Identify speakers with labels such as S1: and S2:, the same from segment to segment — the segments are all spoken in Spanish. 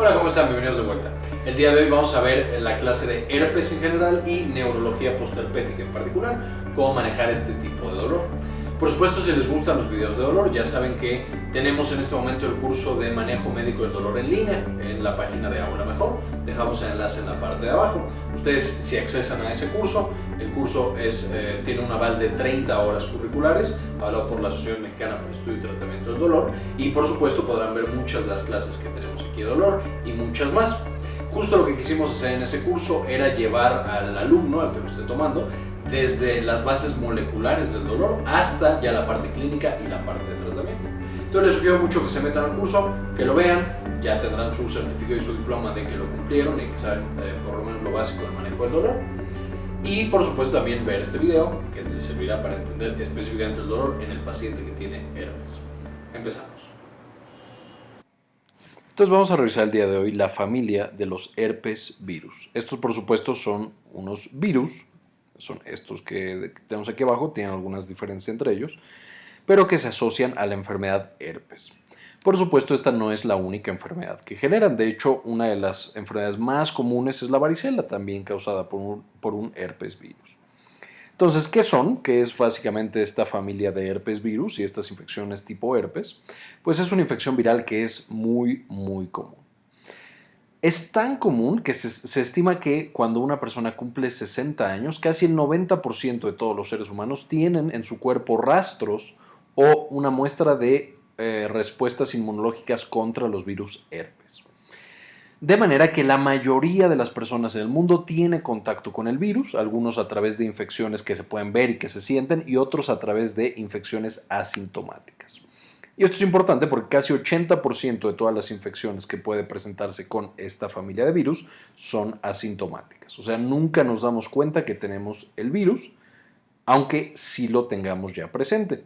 S1: Hola, ¿cómo están? Bienvenidos de vuelta. El día de hoy vamos a ver la clase de herpes en general y neurología postherpética en particular, cómo manejar este tipo de dolor. Por supuesto, si les gustan los videos de dolor, ya saben que tenemos en este momento el curso de manejo médico del dolor en línea en la página de Ahora Mejor. Dejamos el enlace en la parte de abajo. Ustedes, si accesan a ese curso, el curso es, eh, tiene un aval de 30 horas curriculares, avalado por la Asociación Mexicana el Estudio y Tratamiento del Dolor. Y por supuesto, podrán ver muchas de las clases que tenemos aquí de dolor y muchas más. Justo lo que quisimos hacer en ese curso era llevar al alumno, al que lo esté tomando, desde las bases moleculares del dolor hasta ya la parte clínica y la parte de tratamiento. Entonces les sugiero mucho que se metan al curso, que lo vean, ya tendrán su certificado y su diploma de que lo cumplieron y que saben eh, por lo menos lo básico del manejo del dolor. Y por supuesto también ver este video que les servirá para entender específicamente el dolor en el paciente que tiene herpes. Empezamos. Entonces vamos a revisar el día de hoy la familia de los herpes virus. Estos por supuesto son unos virus son estos que tenemos aquí abajo, tienen algunas diferencias entre ellos, pero que se asocian a la enfermedad herpes. Por supuesto, esta no es la única enfermedad que generan. De hecho, una de las enfermedades más comunes es la varicela, también causada por un, herpes virus. Entonces, ¿qué son? ¿Qué es básicamente esta familia de herpes virus y estas infecciones tipo herpes? Pues es una infección viral que es muy, muy común. Es tan común que se, estima que cuando una persona cumple 60 años, casi el 90% de todos los seres humanos tienen en su cuerpo rastros o una muestra de eh, respuestas inmunológicas contra los virus herpes. De manera que la mayoría de las personas en el mundo tiene contacto con el virus, algunos a través de infecciones que se pueden ver y que se sienten y otros a través de infecciones asintomáticas. Y esto es importante porque casi 80% de todas las infecciones que puede presentarse con esta familia de virus son asintomáticas. O sea, nunca nos damos cuenta que tenemos el virus, aunque sí lo tengamos ya presente.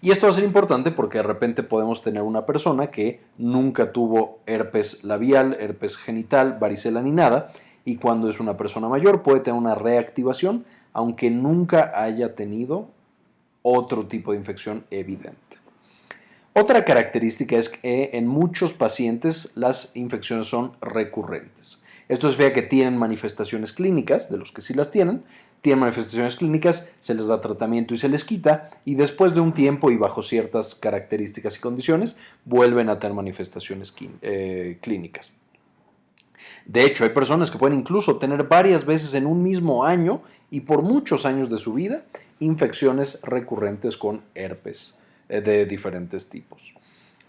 S1: Y esto va a ser importante porque de repente podemos tener una persona que nunca tuvo herpes labial, herpes genital, varicela ni nada, y cuando es una persona mayor puede tener una reactivación, aunque nunca haya tenido otro tipo de infección evidente. Otra característica es que en muchos pacientes las infecciones son recurrentes. Esto significa que tienen manifestaciones clínicas, de los que sí las tienen, tienen manifestaciones clínicas, se les da tratamiento y se les quita, y después de un tiempo y bajo ciertas características y condiciones, vuelven a tener manifestaciones eh, clínicas. De hecho, hay personas que pueden incluso tener varias veces en un mismo año y por muchos años de su vida infecciones recurrentes con herpes eh, de diferentes tipos.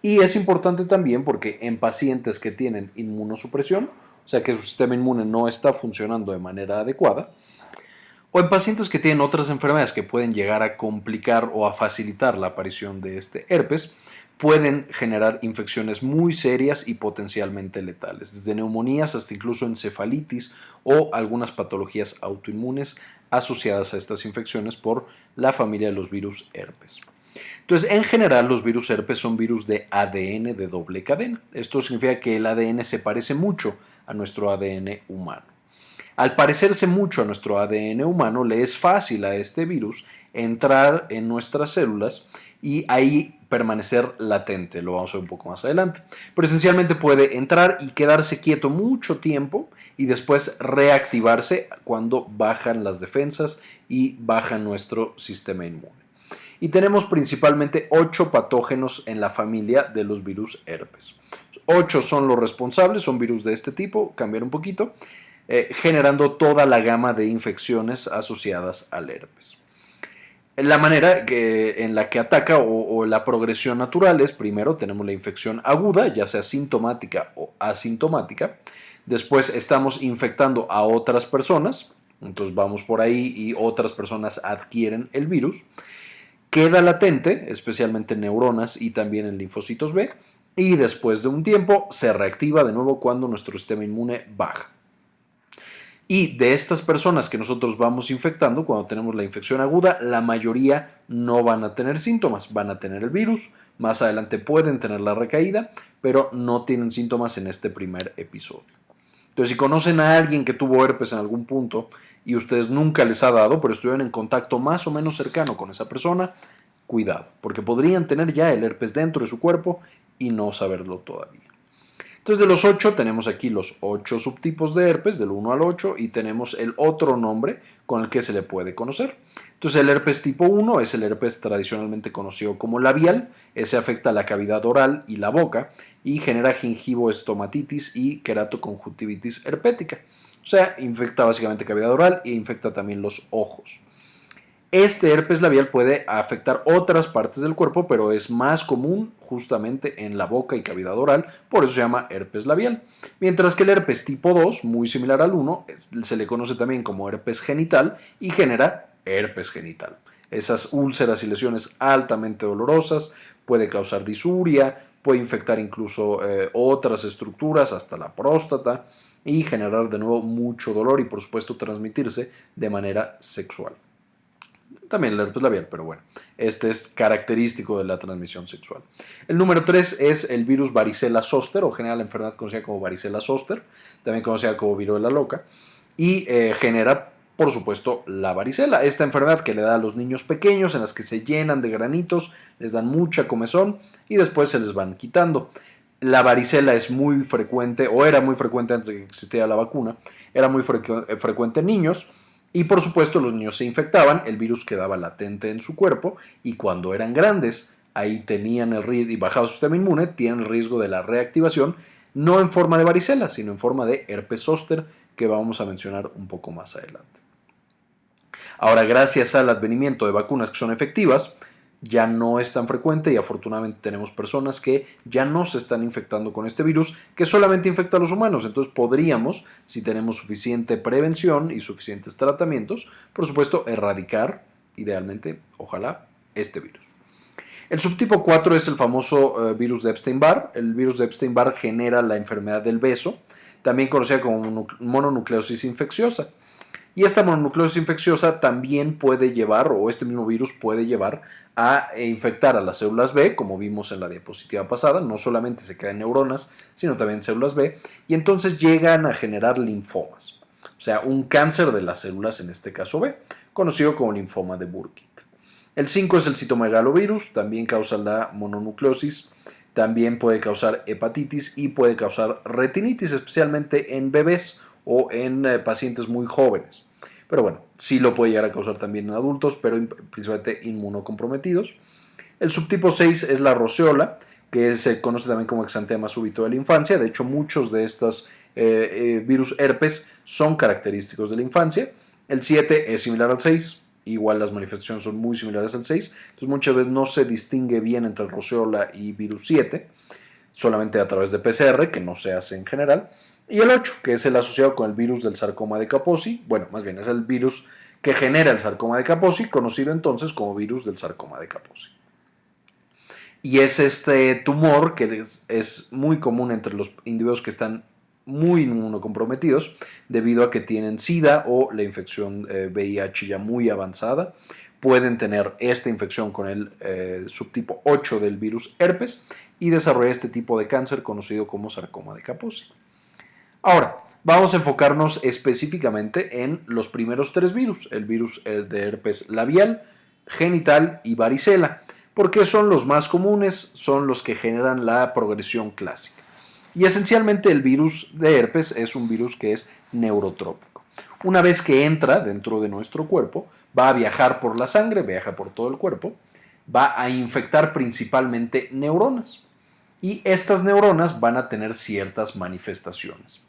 S1: Y es importante también porque en pacientes que tienen inmunosupresión, o sea que su sistema inmune no está funcionando de manera adecuada, o en pacientes que tienen otras enfermedades que pueden llegar a complicar o a facilitar la aparición de este herpes, pueden generar infecciones muy serias y potencialmente letales, desde neumonías hasta incluso encefalitis o algunas patologías autoinmunes asociadas a estas infecciones por la familia de los virus herpes. Entonces, en general, los virus herpes son virus de ADN de doble cadena. Esto significa que el ADN se parece mucho a nuestro ADN humano. Al parecerse mucho a nuestro ADN humano, le es fácil a este virus entrar en nuestras células y ahí permanecer latente, lo vamos a ver un poco más adelante. Pero esencialmente puede entrar y quedarse quieto mucho tiempo y después reactivarse cuando bajan las defensas y baja nuestro sistema inmune y tenemos principalmente 8 patógenos en la familia de los virus herpes. 8 son los responsables, son virus de este tipo, cambiar un poquito, eh, generando toda la gama de infecciones asociadas al herpes. La manera que, en la que ataca o, o, la progresión natural es primero tenemos la infección aguda, ya sea sintomática o asintomática. Después estamos infectando a otras personas, entonces vamos por ahí y otras personas adquieren el virus queda latente, especialmente en neuronas y también en linfocitos B, y después de un tiempo se reactiva de nuevo cuando nuestro sistema inmune baja. Y de estas personas que nosotros vamos infectando, cuando tenemos la infección aguda, la mayoría no van a tener síntomas, van a tener el virus, más adelante pueden tener la recaída, pero no tienen síntomas en este primer episodio. Entonces, si conocen a alguien que tuvo herpes en algún punto y ustedes nunca les ha dado, pero estuvieron en contacto más o menos cercano con esa persona, cuidado, porque podrían tener ya el herpes dentro de su cuerpo y no saberlo todavía. Entonces de los 8 tenemos aquí los 8 subtipos de herpes, del 1 al 8, y tenemos el otro nombre con el que se le puede conocer. Entonces el herpes tipo 1 es el herpes tradicionalmente conocido como labial, ese afecta la cavidad oral y la boca y genera gingivoestomatitis y queratoconjuntivitis herpética. O sea, infecta básicamente cavidad oral e infecta también los ojos. Este herpes labial puede afectar otras partes del cuerpo, pero es más común justamente en la boca y cavidad oral, por eso se llama herpes labial. Mientras que el herpes tipo 2, muy similar al 1, se le conoce también como herpes genital y genera herpes genital. Esas úlceras y lesiones altamente dolorosas puede causar disuria, puede infectar incluso eh, otras estructuras, hasta la próstata, y generar de nuevo mucho dolor y por supuesto transmitirse de manera sexual. También el herpes labial, pero bueno, este es característico de la transmisión sexual. El número 3 es el virus varicela zoster, o general la enfermedad conocida como varicela zoster, también conocida como viruela loca, y eh, genera, por supuesto, la varicela. Esta enfermedad que le da a los niños pequeños, en las que se llenan de granitos, les dan mucha comezón y después se les van quitando. La varicela es muy frecuente, o era muy frecuente antes de que existiera la vacuna, era muy frecuente en niños, y por supuesto los niños se infectaban, el virus quedaba latente en su cuerpo y cuando eran grandes, ahí tenían el riesgo, y bajado su sistema inmune, tienen el riesgo de la reactivación, no en forma de varicela, sino en forma de herpes zóster, que vamos a mencionar un poco más adelante. Ahora, gracias al advenimiento de vacunas que son efectivas, ya no es tan frecuente y afortunadamente tenemos personas que ya no se están infectando con este virus que solamente infecta a los humanos. Entonces podríamos, si tenemos suficiente prevención y suficientes tratamientos, por supuesto, erradicar, idealmente, ojalá, este virus. El subtipo 4 es el famoso eh, virus de Epstein-Barr. El virus de Epstein-Barr genera la enfermedad del beso, también conocida como mononucleosis infecciosa. Y esta mononucleosis infecciosa también puede llevar, o este mismo virus puede llevar a infectar a las células B, como vimos en la diapositiva pasada, no solamente se quedan neuronas, sino también células B, y entonces llegan a generar linfomas, o sea, un cáncer de las células, en este caso B, conocido como linfoma de Burkitt. El 5 es el citomegalovirus, también causa la mononucleosis, también puede causar hepatitis y puede causar retinitis, especialmente en bebés o en eh, pacientes muy jóvenes. Pero bueno, sí lo puede llegar a causar también en adultos, pero principalmente inmunocomprometidos. El subtipo 6 es la roceola, que se conoce también como exantema súbito de la infancia. De hecho, muchos de estos eh, eh, virus herpes son característicos de la infancia. El 7 es similar al 6, igual las manifestaciones son muy similares al 6. Entonces, muchas veces no se distingue bien entre el roceola y virus 7, solamente a través de PCR, que no se hace en general. Y el 8, que es el asociado con el virus del sarcoma de Kaposi, bueno, más bien es el virus que genera el sarcoma de Kaposi, conocido entonces como virus del sarcoma de Kaposi. Y es este tumor que es, muy común entre los individuos que están muy inmunocomprometidos debido a que tienen SIDA o la infección VIH eh, ya muy avanzada. Pueden tener esta infección con el eh, subtipo 8 del virus herpes y desarrollar este tipo de cáncer conocido como sarcoma de Kaposi. Ahora, vamos a enfocarnos específicamente en los primeros tres virus, el virus de herpes labial, genital y varicela, porque son los más comunes, son los que generan la progresión clásica. Y esencialmente el virus de herpes es un virus que es neurotrópico. Una vez que entra dentro de nuestro cuerpo, va a viajar por la sangre, viaja por todo el cuerpo, va a infectar principalmente neuronas. Y estas neuronas van a tener ciertas manifestaciones.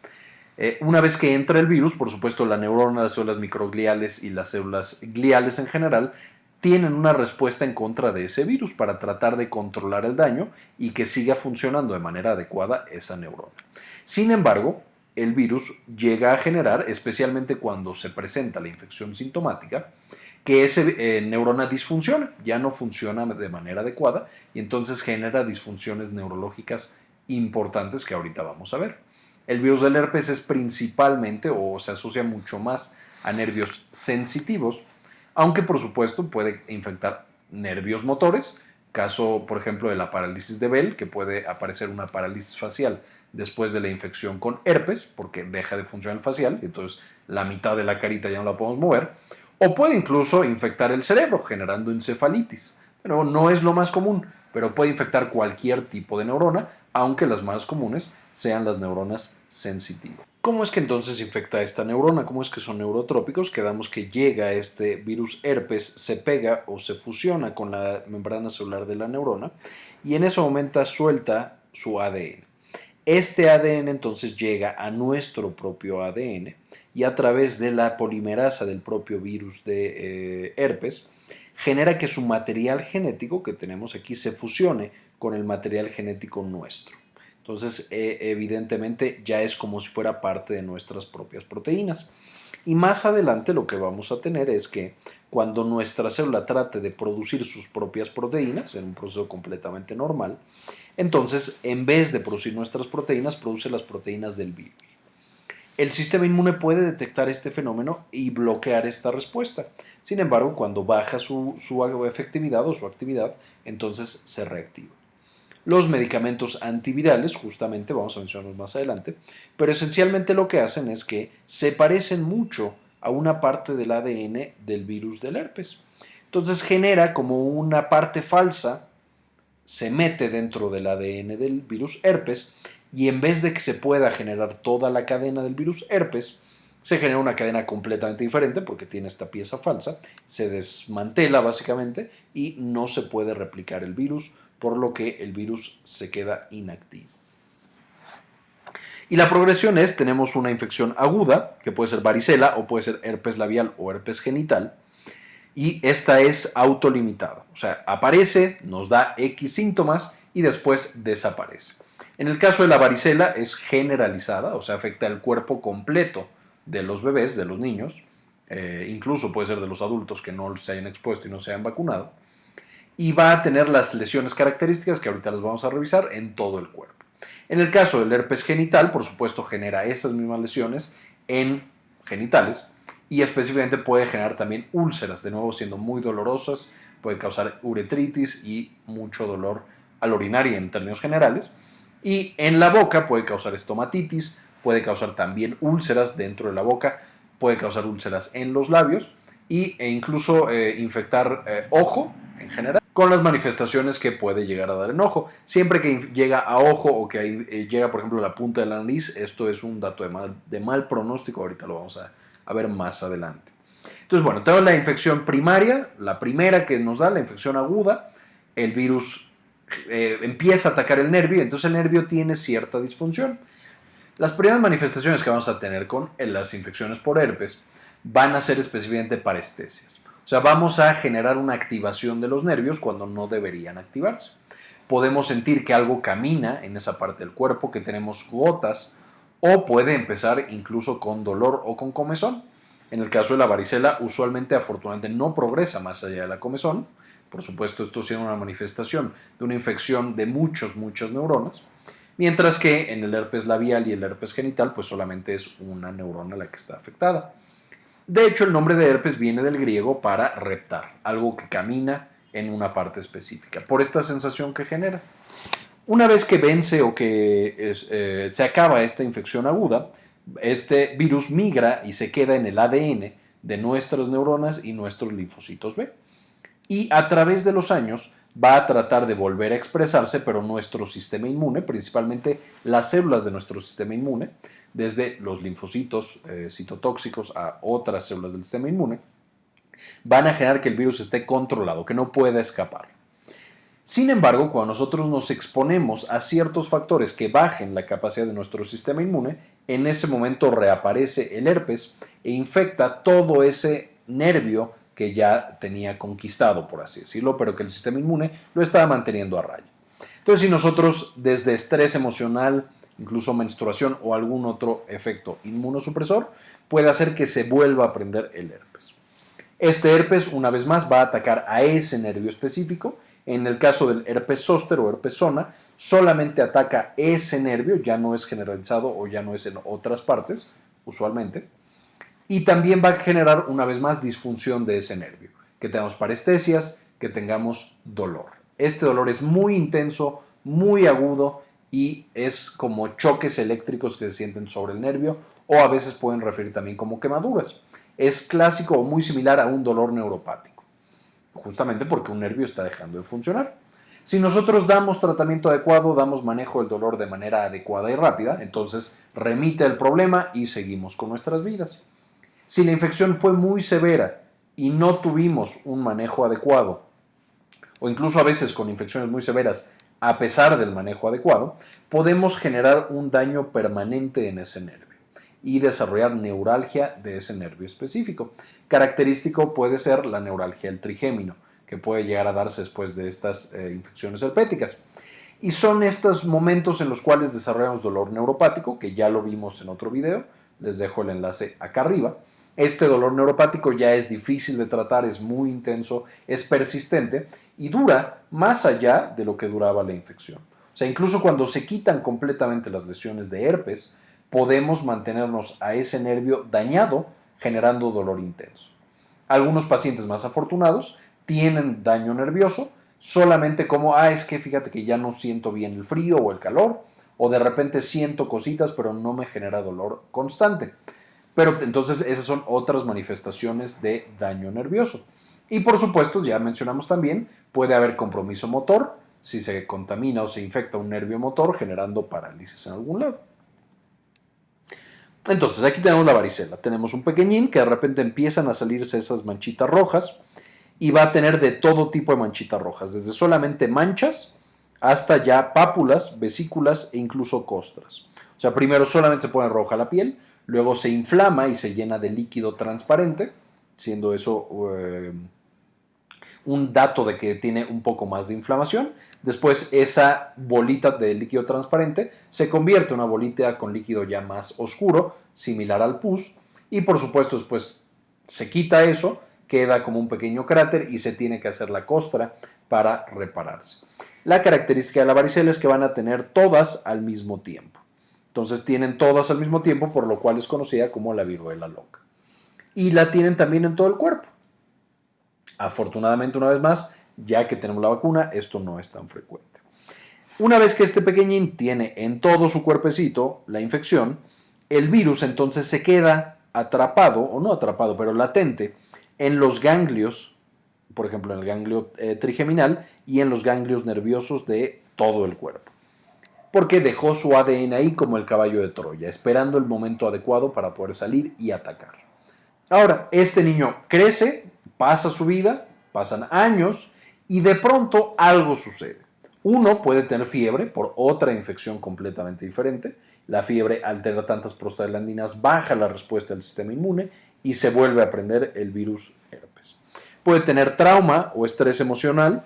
S1: Eh, una vez que entra el virus, por supuesto, la neurona, las células microgliales y las células gliales en general tienen una respuesta en contra de ese virus para tratar de controlar el daño y que siga funcionando de manera adecuada esa neurona. Sin embargo, el virus llega a generar, especialmente cuando se presenta la infección sintomática, que esa eh, neurona disfunciona, ya no funciona de manera adecuada y entonces genera disfunciones neurológicas importantes que ahorita vamos a ver. El virus del herpes es principalmente o se asocia mucho más a nervios sensitivos, aunque por supuesto puede infectar nervios motores, caso por ejemplo de la parálisis de Bell, que puede aparecer una parálisis facial después de la infección con herpes, porque deja de funcionar el facial, entonces la mitad de la carita ya no la podemos mover, o puede incluso infectar el cerebro, generando encefalitis. Pero no es lo más común, pero puede infectar cualquier tipo de neurona, aunque las más comunes sean las neuronas sensitivas. ¿Cómo es que entonces infecta esta neurona? ¿Cómo es que son neurotrópicos? Quedamos que llega este virus herpes, se pega o se fusiona con la membrana celular de la neurona y en ese momento suelta su ADN. Este ADN entonces llega a nuestro propio ADN y a través de la polimerasa del propio virus de eh, herpes genera que su material genético que tenemos aquí se fusione con el material genético nuestro. Entonces, eh, evidentemente ya es como si fuera parte de nuestras propias proteínas. Y más adelante lo que vamos a tener es que cuando nuestra célula trate de producir sus propias proteínas, en un proceso completamente normal, entonces en vez de producir nuestras proteínas, produce las proteínas del virus. El sistema inmune puede detectar este fenómeno y bloquear esta respuesta. Sin embargo, cuando baja su, su efectividad o su actividad, entonces se reactiva los medicamentos antivirales, justamente vamos a mencionarlos más adelante, pero esencialmente lo que hacen es que se parecen mucho a una parte del ADN del virus del herpes. Entonces genera como una parte falsa, se mete dentro del ADN del virus herpes y en vez de que se pueda generar toda la cadena del virus herpes, se genera una cadena completamente diferente porque tiene esta pieza falsa, se desmantela básicamente y no se puede replicar el virus, por lo que el virus se queda inactivo. Y la progresión es, tenemos una infección aguda, que puede ser varicela o puede ser herpes labial o herpes genital, y esta es autolimitada, o sea, aparece, nos da X síntomas y después desaparece. En el caso de la varicela es generalizada, o sea, afecta el cuerpo completo de los bebés, de los niños, eh, incluso puede ser de los adultos que no se hayan expuesto y no se hayan vacunado y va a tener las lesiones características que ahorita las vamos a revisar en todo el cuerpo. En el caso del herpes genital, por supuesto, genera esas mismas lesiones en genitales y específicamente puede generar también úlceras, de nuevo siendo muy dolorosas, puede causar uretritis y mucho dolor al orinar y en términos generales. Y en la boca puede causar estomatitis, puede causar también úlceras dentro de la boca, puede causar úlceras en los labios y, e incluso eh, infectar eh, ojo en general con las manifestaciones que puede llegar a dar en ojo. Siempre que llega a ojo o que eh, llega, por ejemplo, la punta de la nariz, esto es un dato de mal, pronóstico, ahorita lo vamos a, ver más adelante. Entonces, bueno, la infección primaria, la primera que nos da, la infección aguda, el virus eh, empieza a atacar el nervio, entonces el nervio tiene cierta disfunción. Las primeras manifestaciones que vamos a tener con las infecciones por herpes van a ser específicamente parestesias. Sea, vamos a generar una activación de los nervios cuando no deberían activarse. Podemos sentir que algo camina en esa parte del cuerpo, que tenemos gotas, o puede empezar incluso con dolor o con comezón. En el caso de la varicela, usualmente afortunadamente no progresa más allá de la comezón. Por supuesto, esto siendo una manifestación de una infección de muchos, muchas neuronas. Mientras que en el herpes labial y el herpes genital, pues solamente es una neurona la que está afectada. De hecho, el nombre de herpes viene del griego para reptar, algo que camina en una parte específica, por esta sensación que genera. Una vez que vence o que eh, se acaba esta infección aguda, este virus migra y se queda en el ADN de nuestras neuronas y nuestros linfocitos B. Y a través de los años va a tratar de volver a expresarse, pero nuestro sistema inmune, principalmente las células de nuestro sistema inmune, desde los linfocitos eh, citotóxicos a otras células del sistema inmune, van a generar que el virus esté controlado, que no pueda escapar. Sin embargo, cuando nosotros nos exponemos a ciertos factores que bajen la capacidad de nuestro sistema inmune, en ese momento reaparece el herpes e infecta todo ese nervio que ya tenía conquistado, por así decirlo, pero que el sistema inmune lo estaba manteniendo a raya. Entonces, si nosotros desde estrés emocional, incluso menstruación o algún otro efecto inmunosupresor, puede hacer que se vuelva a prender el herpes. Este herpes, una vez más, va a atacar a ese nervio específico. En el caso del herpes zóster o herpes zona, solamente ataca ese nervio, ya no es generalizado o ya no es en otras partes, usualmente. Y también va a generar, una vez más, disfunción de ese nervio, que tengamos parestesias, que tengamos dolor. Este dolor es muy intenso, muy agudo y es como choques eléctricos que se sienten sobre el nervio o a veces pueden referir también como quemaduras. Es clásico o muy similar a un dolor neuropático, justamente porque un nervio está dejando de funcionar. Si nosotros damos tratamiento adecuado, damos manejo del dolor de manera adecuada y rápida, entonces remite el problema y seguimos con nuestras vidas. Si la infección fue muy severa y no tuvimos un manejo adecuado, o incluso a veces con infecciones muy severas, a pesar del manejo adecuado, podemos generar un daño permanente en ese nervio y desarrollar neuralgia de ese nervio específico. Característico puede ser la neuralgia del trigémino, que puede llegar a darse después de estas eh, infecciones herpéticas. Y son estos momentos en los cuales desarrollamos dolor neuropático, que ya lo vimos en otro video, les dejo el enlace acá arriba. Este dolor neuropático ya es difícil de tratar, es muy intenso, es persistente y dura más allá de lo que duraba la infección. O sea, incluso cuando se quitan completamente las lesiones de herpes, podemos mantenernos a ese nervio dañado generando dolor intenso. Algunos pacientes más afortunados tienen daño nervioso solamente como, ah, es que fíjate que ya no siento bien el frío o el calor, o de repente siento cositas pero no me genera dolor constante. Pero entonces esas son otras manifestaciones de daño nervioso. Y por supuesto, ya mencionamos también, puede haber compromiso motor si se contamina o se infecta un nervio motor generando parálisis en algún lado. Entonces, aquí tenemos la varicela. Tenemos un pequeñín que de repente empiezan a salirse esas manchitas rojas y va a tener de todo tipo de manchitas rojas, desde solamente manchas hasta ya pápulas, vesículas e incluso costras. O sea, primero solamente se pone roja la piel, luego se inflama y se llena de líquido transparente, siendo eso eh, un dato de que tiene un poco más de inflamación. Después esa bolita de líquido transparente se convierte en una bolita con líquido ya más oscuro, similar al pus, y por supuesto después se quita eso, queda como un pequeño cráter y se tiene que hacer la costra para repararse. La característica de la varicela es que van a tener todas al mismo tiempo. Entonces tienen todas al mismo tiempo, por lo cual es conocida como la viruela loca. Y la tienen también en todo el cuerpo. Afortunadamente, una vez más, ya que tenemos la vacuna, esto no es tan frecuente. Una vez que este pequeñín tiene en todo su cuerpecito la infección, el virus entonces se queda atrapado, o no atrapado, pero latente, en los ganglios, por ejemplo, en el ganglio eh, trigeminal y en los ganglios nerviosos de todo el cuerpo. Porque dejó su ADN ahí como el caballo de Troya, esperando el momento adecuado para poder salir y atacar. Ahora, este niño crece, Pasa su vida, pasan años y de pronto algo sucede. Uno puede tener fiebre por otra infección completamente diferente. La fiebre altera tantas prostaglandinas, baja la respuesta del sistema inmune y se vuelve a prender el virus herpes. Puede tener trauma o estrés emocional,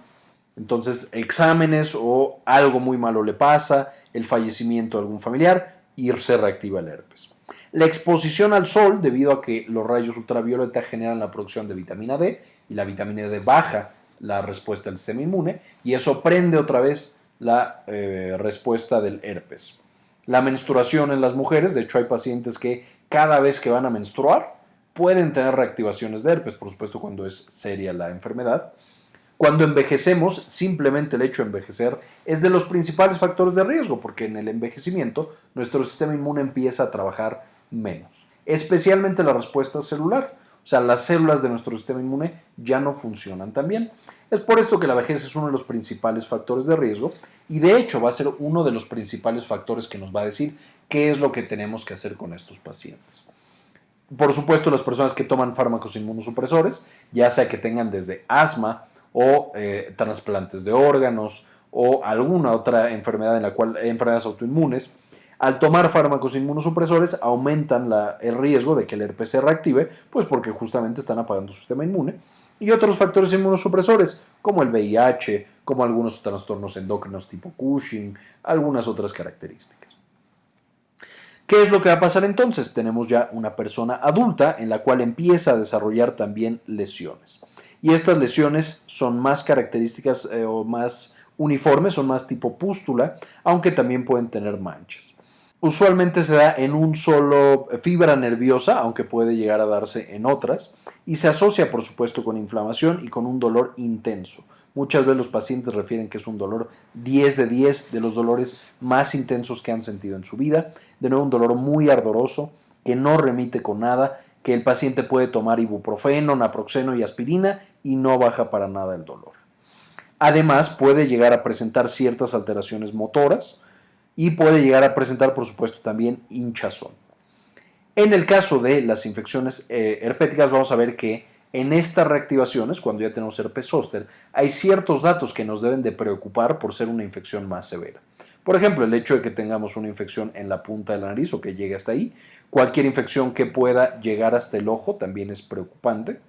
S1: entonces exámenes o algo muy malo le pasa, el fallecimiento de algún familiar y se reactiva el herpes. La exposición al sol, debido a que los rayos ultravioleta generan la producción de vitamina D y la vitamina D baja la respuesta del sistema inmune y eso prende otra vez la eh, respuesta del herpes. La menstruación en las mujeres, de hecho hay pacientes que cada vez que van a menstruar pueden tener reactivaciones de herpes, por supuesto cuando es seria la enfermedad. Cuando envejecemos, simplemente el hecho de envejecer es de los principales factores de riesgo, porque en el envejecimiento nuestro sistema inmune empieza a trabajar menos, especialmente la respuesta celular. O sea, las células de nuestro sistema inmune ya no funcionan tan bien. Es por esto que la vejez es uno de los principales factores de riesgo y de hecho va a ser uno de los principales factores que nos va a decir qué es lo que tenemos que hacer con estos pacientes. Por supuesto, las personas que toman fármacos inmunosupresores, ya sea que tengan desde asma o eh, trasplantes de órganos o alguna otra enfermedad en la cual enfermedades autoinmunes, al tomar fármacos inmunosupresores aumentan el riesgo de que el herpes se reactive, pues porque justamente están apagando su sistema inmune. Y otros factores inmunosupresores, como el VIH, como algunos trastornos endócrinos tipo Cushing, algunas otras características. ¿Qué es lo que va a pasar entonces? Tenemos ya una persona adulta en la cual empieza a desarrollar también lesiones. Y estas lesiones son más características eh, o más uniformes, son más tipo pústula, aunque también pueden tener manchas. Usualmente se da en un solo fibra nerviosa, aunque puede llegar a darse en otras, y se asocia por supuesto con inflamación y con un dolor intenso. Muchas veces los pacientes refieren que es un dolor 10 de 10 de los dolores más intensos que han sentido en su vida. De nuevo, un dolor muy ardoroso que no remite con nada, que el paciente puede tomar ibuprofeno, naproxeno y aspirina y no baja para nada el dolor. Además, puede llegar a presentar ciertas alteraciones motoras y puede llegar a presentar, por supuesto, también hinchazón. En el caso de las infecciones eh, herpéticas, vamos a ver que en estas reactivaciones, cuando ya tenemos herpes zóster, hay ciertos datos que nos deben de preocupar por ser una infección más severa. Por ejemplo, el hecho de que tengamos una infección en la punta de la nariz o que llegue hasta ahí. Cualquier infección que pueda llegar hasta el ojo también es preocupante.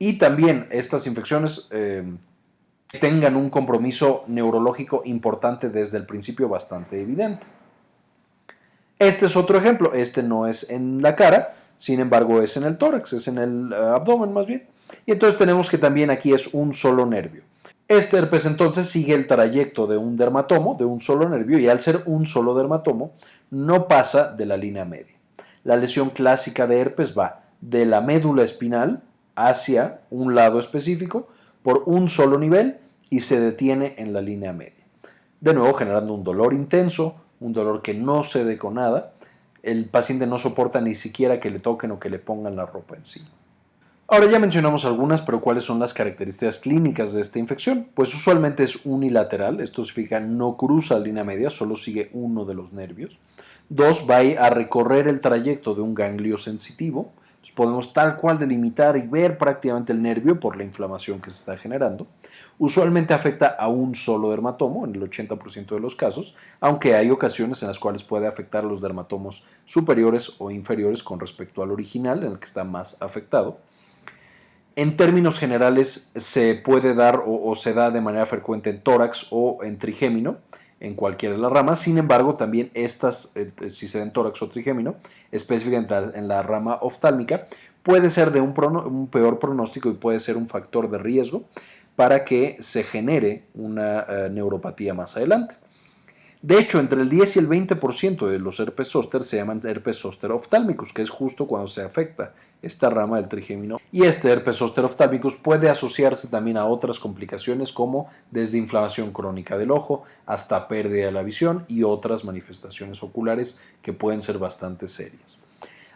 S1: Y también estas infecciones eh, tengan un compromiso neurológico importante desde el principio bastante evidente. Este es otro ejemplo. Este no es en la cara, sin embargo es en el tórax, es en el eh, abdomen más bien. Y entonces tenemos que también aquí es un solo nervio. Este herpes entonces sigue el trayecto de un dermatomo, de un solo nervio, y al ser un solo dermatomo, no pasa de la línea media. La lesión clásica de herpes va de la médula espinal hacia un lado específico por un solo nivel y se detiene en la línea media. De nuevo generando un dolor intenso, un dolor que no cede con nada. El paciente no soporta ni siquiera que le toquen o que le pongan la ropa encima. Ahora ya mencionamos algunas, pero ¿cuáles son las características clínicas de esta infección? Pues usualmente es unilateral, esto significa no cruza la línea media, solo sigue uno de los nervios. Dos, va a recorrer el trayecto de un ganglio sensitivo. podemos tal cual delimitar y ver prácticamente el nervio por la inflamación que se está generando. Usualmente afecta a un solo dermatomo en el 80% de los casos, aunque hay ocasiones en las cuales puede afectar a los dermatomos superiores o inferiores con respecto al original, en el que está más afectado. En términos generales se puede dar o, se da de manera frecuente en tórax o en trigémino, en cualquiera de las ramas. Sin embargo, también estas, eh, si se da en tórax o trigémino, específicamente en la rama oftálmica, puede ser de un, peor pronóstico y puede ser un factor de riesgo para que se genere una eh, neuropatía más adelante. De hecho, entre el 10 y el 20% de los herpes zóster se llaman herpes zóster oftálmicos, que es justo cuando se afecta esta rama del trigémino. Y este herpes zóster oftálmicos puede asociarse también a otras complicaciones como desde inflamación crónica del ojo hasta pérdida de la visión y otras manifestaciones oculares que pueden ser bastante serias.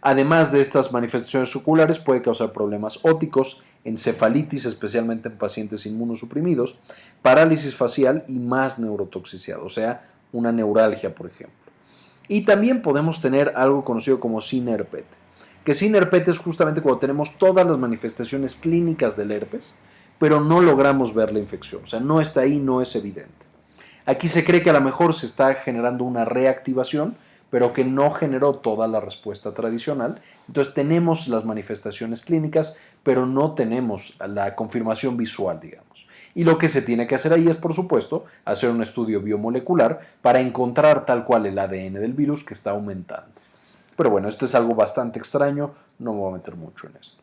S1: Además de estas manifestaciones oculares puede causar problemas óticos, encefalitis especialmente en pacientes inmunosuprimidos, parálisis facial y más neurotoxicidad, o sea, una neuralgia, por ejemplo. Y también podemos tener algo conocido como SINERPET, que SINERPET es justamente cuando tenemos todas las manifestaciones clínicas del herpes, pero no logramos ver la infección, o sea, no está ahí, no es evidente. Aquí se cree que a lo mejor se está generando una reactivación, pero que no generó toda la respuesta tradicional. Entonces tenemos las manifestaciones clínicas, pero no tenemos la confirmación visual, digamos. Y lo que se tiene que hacer ahí es, por supuesto, hacer un estudio biomolecular para encontrar tal cual el ADN del virus que está aumentando. Pero bueno, esto es algo bastante extraño, no me voy a meter mucho en esto.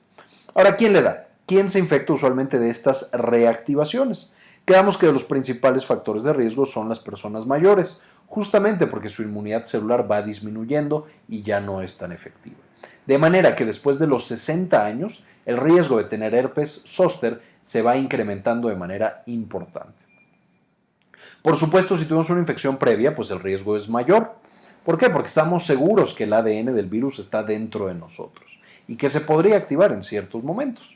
S1: Ahora, ¿quién le da? ¿Quién se infecta usualmente de estas reactivaciones? Quedamos que los principales factores de riesgo son las personas mayores, justamente porque su inmunidad celular va disminuyendo y ya no es tan efectiva. De manera que después de los 60 años, el riesgo de tener herpes zóster se va incrementando de manera importante. Por supuesto, si tuvimos una infección previa, pues el riesgo es mayor. ¿Por qué? Porque estamos seguros que el ADN del virus está dentro de nosotros y que se podría activar en ciertos momentos.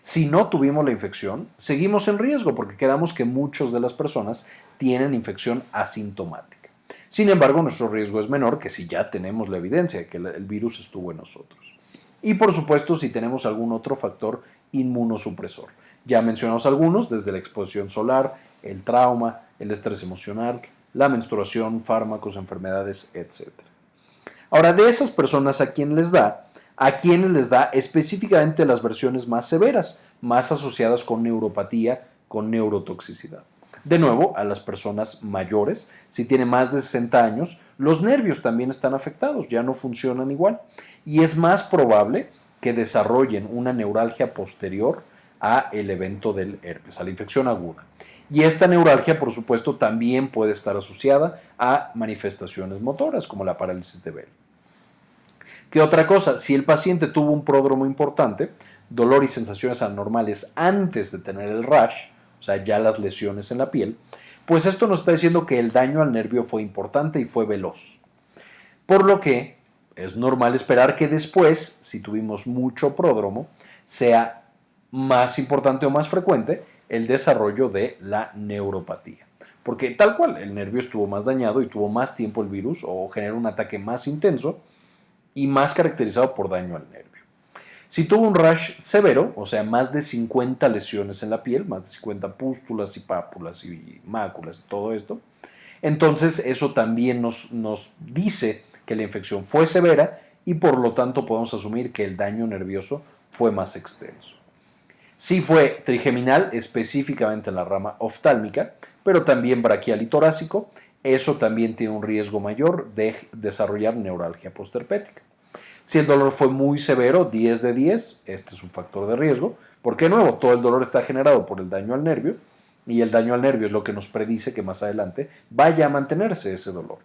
S1: Si no tuvimos la infección, seguimos en riesgo porque quedamos que muchas de las personas tienen infección asintomática. Sin embargo, nuestro riesgo es menor que si ya tenemos la evidencia de que el virus estuvo en nosotros. Y por supuesto, si tenemos algún otro factor inmunosupresor. Ya mencionamos algunos, desde la exposición solar, el trauma, el estrés emocional, la menstruación, fármacos, enfermedades, etc. Ahora, de esas personas a quien les da, a quienes les da específicamente las versiones más severas, más asociadas con neuropatía, con neurotoxicidad. De nuevo, a las personas mayores, si tienen más de 60 años, los nervios también están afectados, ya no funcionan igual. Y es más probable que desarrollen una neuralgia posterior a el evento del herpes, a la infección aguda. Y esta neuralgia, por supuesto, también puede estar asociada a manifestaciones motoras, como la parálisis de Bell. ¿Qué otra cosa? Si el paciente tuvo un pródromo importante, dolor y sensaciones anormales antes de tener el rash, o sea, ya las lesiones en la piel, pues esto nos está diciendo que el daño al nervio fue importante y fue veloz. Por lo que es normal esperar que después, si tuvimos mucho pródromo, sea más importante o más frecuente el desarrollo de la neuropatía. Porque tal cual, el nervio estuvo más dañado y tuvo más tiempo el virus o generó un ataque más intenso y más caracterizado por daño al nervio. Si tuvo un rash severo, o sea, más de 50 lesiones en la piel, más de 50 pústulas y pápulas y máculas y todo esto, entonces eso también nos, nos dice que la infección fue severa y por lo tanto podemos asumir que el daño nervioso fue más extenso. Sí fue trigeminal, específicamente en la rama oftálmica, pero también braquial y torácico. Eso también tiene un riesgo mayor de desarrollar neuralgia posterpética. Si el dolor fue muy severo, 10 de 10, este es un factor de riesgo, porque nuevo todo el dolor está generado por el daño al nervio y el daño al nervio es lo que nos predice que más adelante vaya a mantenerse ese dolor.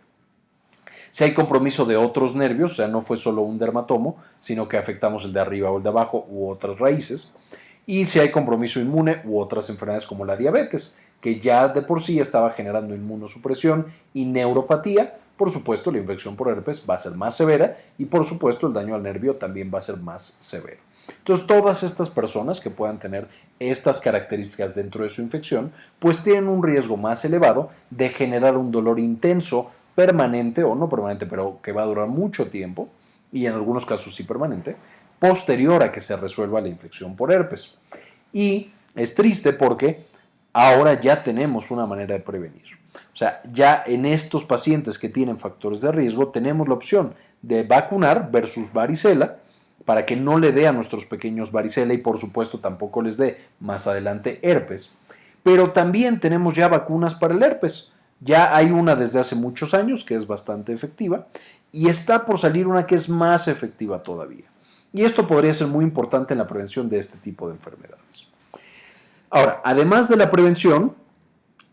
S1: Si hay compromiso de otros nervios, o sea, no fue solo un dermatomo, sino que afectamos el de arriba o el de abajo u otras raíces, y si hay compromiso inmune u otras enfermedades como la diabetes, que ya de por sí estaba generando inmunosupresión y neuropatía, por supuesto la infección por herpes va a ser más severa y por supuesto el daño al nervio también va a ser más severo. Entonces todas estas personas que puedan tener estas características dentro de su infección, pues tienen un riesgo más elevado de generar un dolor intenso permanente o no permanente, pero que va a durar mucho tiempo, y en algunos casos sí permanente, posterior a que se resuelva la infección por herpes. Y es triste porque ahora ya tenemos una manera de prevenir. O sea, ya en estos pacientes que tienen factores de riesgo tenemos la opción de vacunar versus varicela para que no le dé a nuestros pequeños varicela y por supuesto tampoco les dé más adelante herpes. Pero también tenemos ya vacunas para el herpes. Ya hay una desde hace muchos años que es bastante efectiva y está por salir una que es más efectiva todavía. Y esto podría ser muy importante en la prevención de este tipo de enfermedades. Ahora, además de la prevención,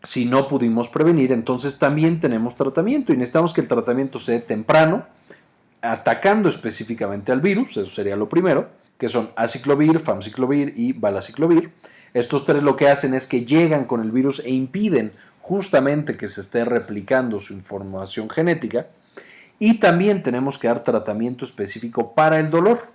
S1: si no pudimos prevenir, entonces también tenemos tratamiento y necesitamos que el tratamiento sea temprano, atacando específicamente al virus, eso sería lo primero, que son aciclovir, famciclovir y balaciclovir. Estos tres lo que hacen es que llegan con el virus e impiden justamente que se esté replicando su información genética. Y también tenemos que dar tratamiento específico para el dolor.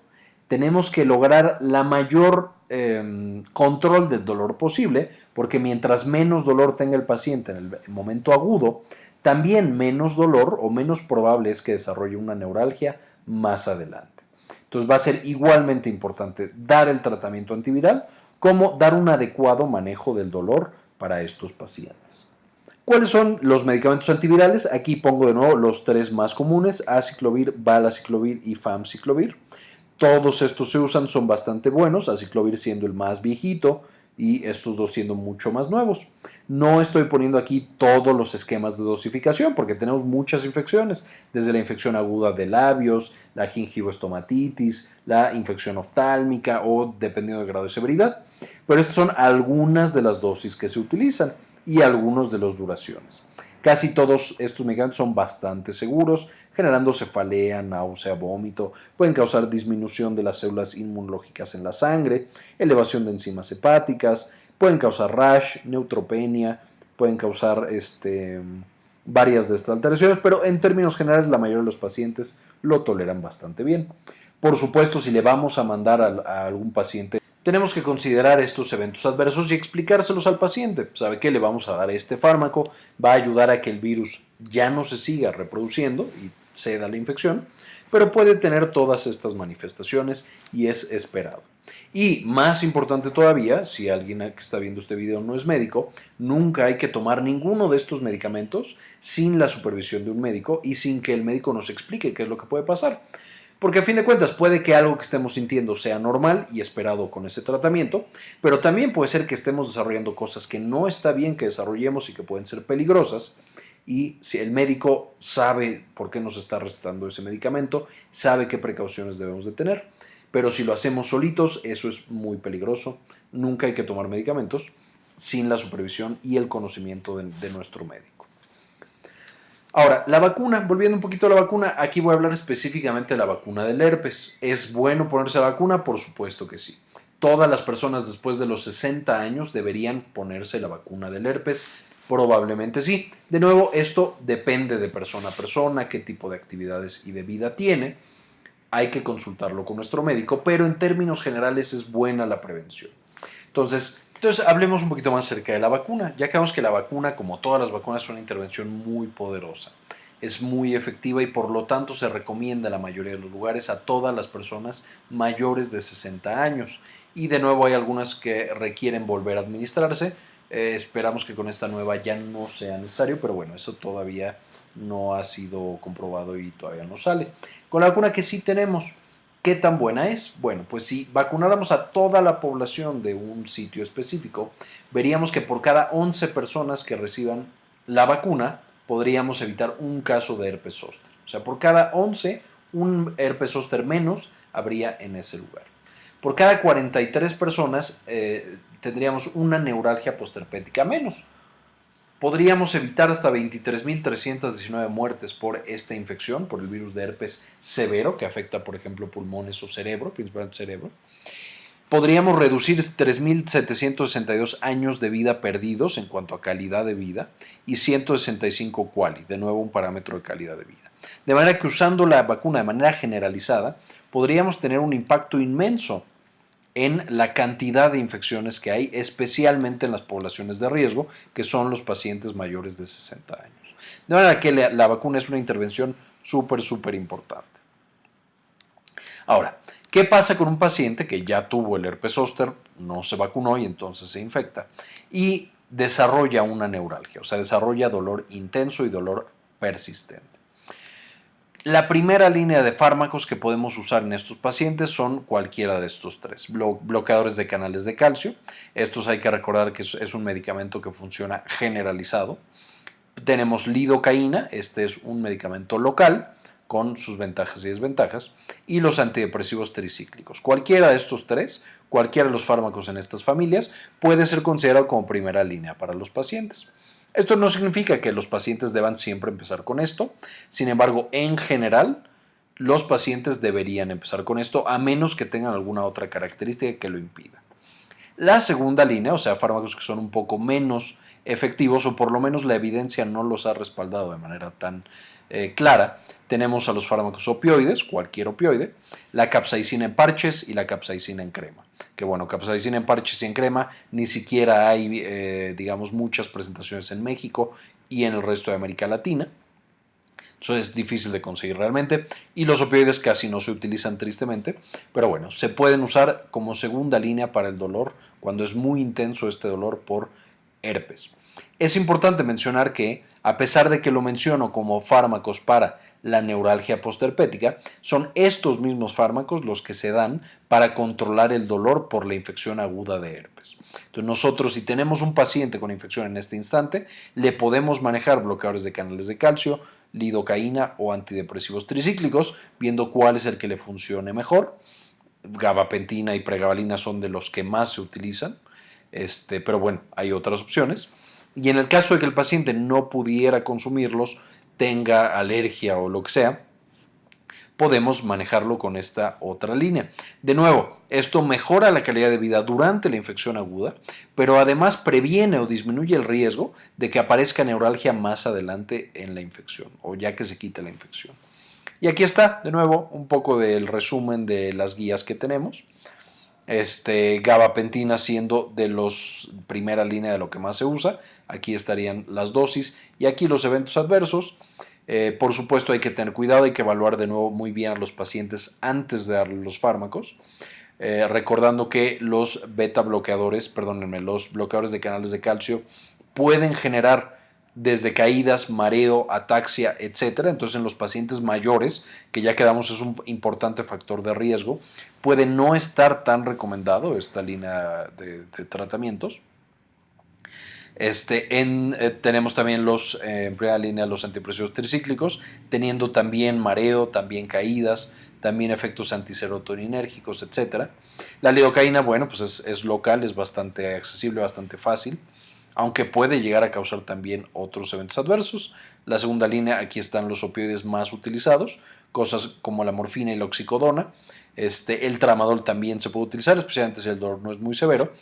S1: Tenemos que lograr la mayor em, control del dolor posible, porque mientras menos dolor tenga el paciente en el momento agudo, también menos dolor o menos probable es que desarrolle una neuralgia más adelante. Entonces va a ser igualmente importante dar el tratamiento antiviral como dar un adecuado manejo del dolor para estos pacientes. ¿Cuáles son los medicamentos antivirales? Aquí pongo de nuevo los tres más comunes, aciclovir, balaciclovir y famciclovir. Todos estos se usan, son bastante buenos, aciclovir siendo el más viejito y estos dos siendo mucho más nuevos. No estoy poniendo aquí todos los esquemas de dosificación porque tenemos muchas infecciones, desde la infección aguda de labios, la gingivoestomatitis, la infección oftálmica o dependiendo del grado de severidad. Pero estas son algunas de las dosis que se utilizan y algunos de las duraciones. Casi todos estos medicamentos son bastante seguros, generando cefalea, náusea, vómito, pueden causar disminución de las células inmunológicas en la sangre, elevación de enzimas hepáticas, pueden causar rash, neutropenia, pueden causar este, varias de estas alteraciones, pero en términos generales la mayoría de los pacientes lo toleran bastante bien. Por supuesto, si le vamos a mandar a algún paciente tenemos que considerar estos eventos adversos y explicárselos al paciente. Sabe que le vamos a dar este fármaco, va a ayudar a que el virus ya no se siga reproduciendo y ceda la infección, pero puede tener todas estas manifestaciones y es esperado. Y más importante todavía, si alguien que está viendo este video no es médico, nunca hay que tomar ninguno de estos medicamentos sin la supervisión de un médico y sin que el médico nos explique qué es lo que puede pasar. Porque a fin de cuentas puede que algo que estemos sintiendo sea normal y esperado con ese tratamiento, pero también puede ser que estemos desarrollando cosas que no está bien que desarrollemos y que pueden ser peligrosas. Y si el médico sabe por qué nos está recetando ese medicamento, sabe qué precauciones debemos de tener. Pero si lo hacemos solitos, eso es muy peligroso. Nunca hay que tomar medicamentos sin la supervisión y el conocimiento de, de nuestro médico. Ahora, la vacuna, volviendo un poquito a la vacuna, aquí voy a hablar específicamente de la vacuna del herpes. ¿Es bueno ponerse la vacuna? Por supuesto que sí. Todas las personas después de los 60 años deberían ponerse la vacuna del herpes. Probablemente sí. De nuevo, esto depende de persona a persona, qué tipo de actividades y de vida tiene. Hay que consultarlo con nuestro médico, pero en términos generales es buena la prevención. Entonces, Entonces, hablemos un poquito más acerca de la vacuna. Ya vemos que la vacuna, como todas las vacunas, es una intervención muy poderosa. Es muy efectiva y por lo tanto se recomienda en la mayoría de los lugares a todas las personas mayores de 60 años. Y de nuevo hay algunas que requieren volver a administrarse. Eh, esperamos que con esta nueva ya no sea necesario, pero bueno, eso todavía no ha sido comprobado y todavía no sale. Con la vacuna que sí tenemos, ¿Qué tan buena es? Bueno, pues si vacunáramos a toda la población de un sitio específico, veríamos que por cada 11 personas que reciban la vacuna, podríamos evitar un caso de herpes zóster. O sea, por cada 11, un herpes zóster menos habría en ese lugar. Por cada 43 personas eh, tendríamos una neuralgia posterpética menos podríamos evitar hasta 23.319 muertes por esta infección, por el virus de herpes severo, que afecta, por ejemplo, pulmones o cerebro, principalmente cerebro. Podríamos reducir 3.762 años de vida perdidos en cuanto a calidad de vida y 165 quali, de nuevo un parámetro de calidad de vida. De manera que usando la vacuna de manera generalizada, podríamos tener un impacto inmenso en la cantidad de infecciones que hay, especialmente en las poblaciones de riesgo, que son los pacientes mayores de 60 años. De manera que la, vacuna es una intervención súper, súper importante. Ahora, ¿qué pasa con un paciente que ya tuvo el herpes zóster, no se vacunó y entonces se infecta y desarrolla una neuralgia, o sea, desarrolla dolor intenso y dolor persistente? La primera línea de fármacos que podemos usar en estos pacientes son cualquiera de estos tres. bloqueadores de canales de calcio. Estos hay que recordar que es un medicamento que funciona generalizado. Tenemos lidocaína. Este es un medicamento local con sus ventajas y desventajas. Y los antidepresivos tricíclicos. Cualquiera de estos tres, cualquiera de los fármacos en estas familias puede ser considerado como primera línea para los pacientes. Esto no significa que los pacientes deban siempre empezar con esto, sin embargo, en general, los pacientes deberían empezar con esto a menos que tengan alguna otra característica que lo impida. La segunda línea, o sea, fármacos que son un poco menos efectivos o por lo menos la evidencia no los ha respaldado de manera tan eh, clara, tenemos a los fármacos opioides, cualquier opioide, la capsaicina en parches y la capsaicina en crema que bueno, capsaicina en parches y en crema, ni siquiera hay, eh, digamos, muchas presentaciones en México y en el resto de América Latina. Eso es difícil de conseguir realmente. Y los opioides casi no se utilizan tristemente. Pero bueno, se pueden usar como segunda línea para el dolor cuando es muy intenso este dolor por herpes. Es importante mencionar que, a pesar de que lo menciono como fármacos para la neuralgia posterpética, son estos mismos fármacos los que se dan para controlar el dolor por la infección aguda de herpes. Entonces nosotros si tenemos un paciente con infección en este instante, le podemos manejar bloqueadores de canales de calcio, lidocaína o antidepresivos tricíclicos, viendo cuál es el que le funcione mejor. Gabapentina y pregabalina son de los que más se utilizan, este, pero bueno, hay otras opciones. Y en el caso de que el paciente no pudiera consumirlos, tenga alergia o lo que sea, podemos manejarlo con esta otra línea. De nuevo, esto mejora la calidad de vida durante la infección aguda, pero además previene o disminuye el riesgo de que aparezca neuralgia más adelante en la infección o ya que se quita la infección. Y aquí está, de nuevo, un poco del resumen de las guías que tenemos. Este, gabapentina siendo de los primera línea de lo que más se usa. Aquí estarían las dosis y aquí los eventos adversos. Eh, por supuesto hay que tener cuidado, hay que evaluar de nuevo muy bien a los pacientes antes de darles los fármacos. Eh, recordando que los beta bloqueadores, perdónenme, los bloqueadores de canales de calcio pueden generar desde caídas, mareo, ataxia, etc. Entonces en los pacientes mayores, que ya quedamos es un importante factor de riesgo, puede no estar tan recomendado esta línea de tratamientos. Este, eh, tenemos también los, eh, en primera línea los antidepresivos tricíclicos, teniendo también mareo, también caídas, también efectos antiserotoninérgicos, etc. La lidocaína, bueno, pues es, es, local, es bastante accesible, bastante fácil, aunque puede llegar a causar también otros eventos adversos. La segunda línea, aquí están los opioides más utilizados, cosas como la morfina y la oxicodona. Este, el tramadol también se puede utilizar, especialmente si el dolor no es muy severo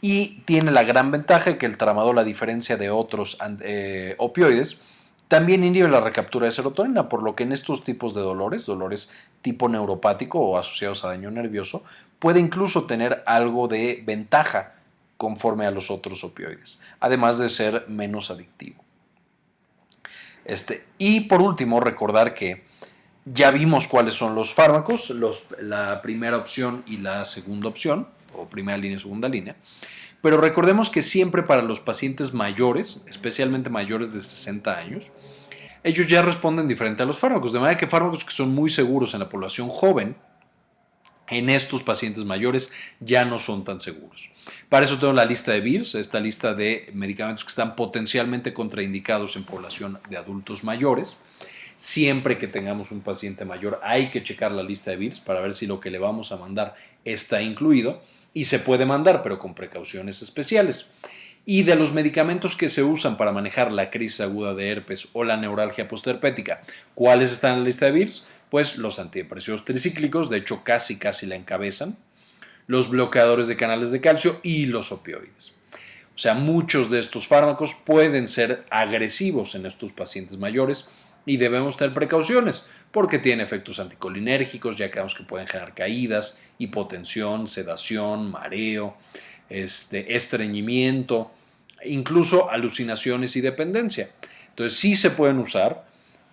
S1: y tiene la gran ventaja que el tramadol, a diferencia de otros eh, opioides, también inhibe la recaptura de serotonina, por lo que en estos tipos de dolores, dolores tipo neuropático o asociados a daño nervioso, puede incluso tener algo de ventaja conforme a los otros opioides, además de ser menos adictivo. Este, y por último, recordar que ya vimos cuáles son los fármacos, la primera opción y la segunda opción, o primera línea y segunda línea. Pero recordemos que siempre para los pacientes mayores, especialmente mayores de 60 años, ellos ya responden diferente a los fármacos. De manera que fármacos que son muy seguros en la población joven, en estos pacientes mayores ya no son tan seguros. Para eso tengo la lista de VIRS, esta lista de medicamentos que están potencialmente contraindicados en población de adultos mayores. Siempre que tengamos un paciente mayor hay que checar la lista de VIRS para ver si lo que le vamos a mandar está incluido y se puede mandar, pero con precauciones especiales. Y de los medicamentos que se usan para manejar la crisis aguda de herpes o la neuralgia postherpética, ¿cuáles están en la lista de VIRS? Pues los antidepresivos tricíclicos, de hecho casi casi la encabezan, los bloqueadores de canales de calcio y los opioides. O sea, muchos de estos fármacos pueden ser agresivos en estos pacientes mayores y debemos tener precauciones porque tienen efectos anticolinérgicos, ya que que pueden generar caídas, hipotensión, sedación, mareo, este, estreñimiento, incluso alucinaciones y dependencia. Entonces sí se pueden usar,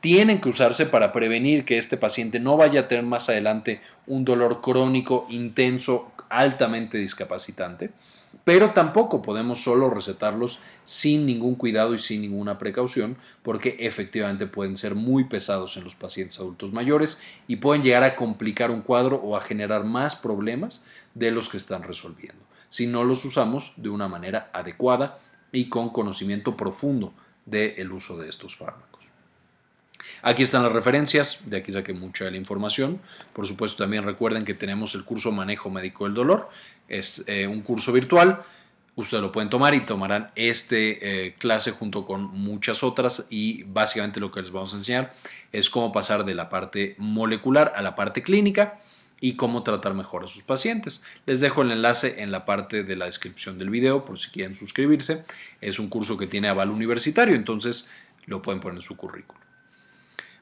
S1: tienen que usarse para prevenir que este paciente no vaya a tener más adelante un dolor crónico, intenso, altamente discapacitante, pero tampoco podemos solo recetarlos sin ningún cuidado y sin ninguna precaución, porque efectivamente pueden ser muy pesados en los pacientes adultos mayores y pueden llegar a complicar un cuadro o a generar más problemas de los que están resolviendo, si no los usamos de una manera adecuada y con conocimiento profundo del uso de estos fármacos. Aquí están las referencias, de aquí saqué mucha de la información. Por supuesto, también recuerden que tenemos el curso Manejo Médico del Dolor. Es eh, un curso virtual. Ustedes lo pueden tomar y tomarán este eh, clase junto con muchas otras y básicamente lo que les vamos a enseñar es cómo pasar de la parte molecular a la parte clínica y cómo tratar mejor a sus pacientes. Les dejo el enlace en la parte de la descripción del video por si quieren suscribirse. Es un curso que tiene aval universitario, entonces lo pueden poner en su currículum.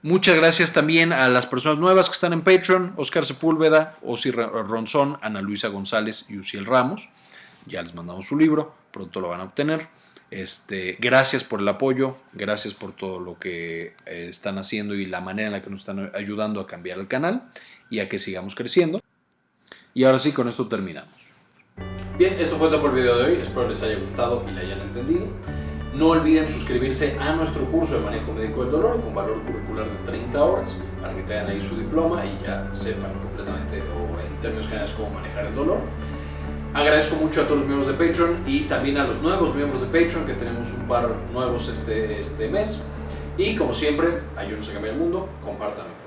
S1: Muchas gracias también a las personas nuevas que están en Patreon, Oscar Sepúlveda, Osi Ronzón, Ana Luisa González y Uciel Ramos. Ya les mandamos su libro, pronto lo van a obtener. Este, gracias por el apoyo, gracias por todo lo que eh, están haciendo y la manera en la que nos están ayudando a cambiar el canal y a que sigamos creciendo. Y ahora sí, con esto terminamos. Bien, esto fue todo por el video de hoy, espero les haya gustado y le hayan entendido. No olviden suscribirse a nuestro curso de manejo médico del dolor con valor curricular de 30 horas para que tengan ahí su diploma y ya sepan completamente o en términos generales cómo manejar el dolor. Agradezco mucho a todos los miembros de Patreon y también a los nuevos miembros de Patreon que tenemos un par nuevos este, este mes. Y como siempre, ayúdenos a cambiar el mundo, información.